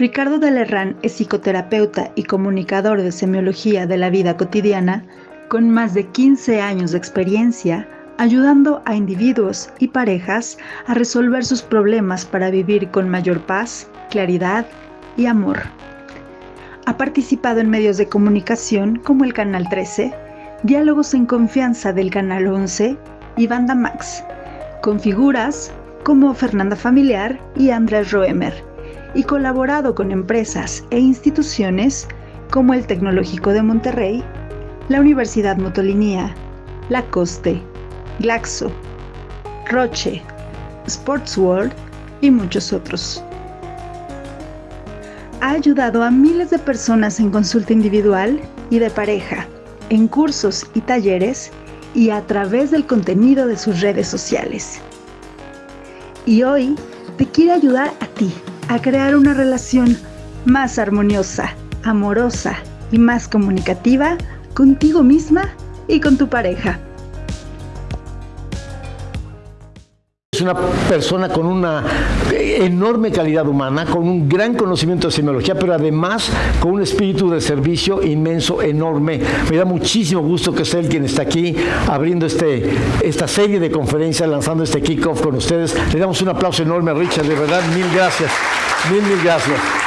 Ricardo Delerrán es psicoterapeuta y comunicador de semiología de la vida cotidiana con más de 15 años de experiencia ayudando a individuos y parejas a resolver sus problemas para vivir con mayor paz, claridad y amor. Ha participado en medios de comunicación como el Canal 13, Diálogos en Confianza del Canal 11 y Banda Max, con figuras como Fernanda Familiar y Andrés Roemer, y colaborado con empresas e instituciones como el Tecnológico de Monterrey, la Universidad Motolinía, La Coste, Glaxo, Roche, Sports World y muchos otros. Ha ayudado a miles de personas en consulta individual y de pareja, en cursos y talleres y a través del contenido de sus redes sociales. Y hoy te quiere ayudar a ti a crear una relación más armoniosa, amorosa y más comunicativa contigo misma y con tu pareja. una persona con una enorme calidad humana, con un gran conocimiento de semiología, pero además con un espíritu de servicio inmenso, enorme. Me da muchísimo gusto que sea él quien está aquí abriendo este, esta serie de conferencias, lanzando este kickoff con ustedes. Le damos un aplauso enorme a Richard, de verdad, mil gracias. Mil, mil.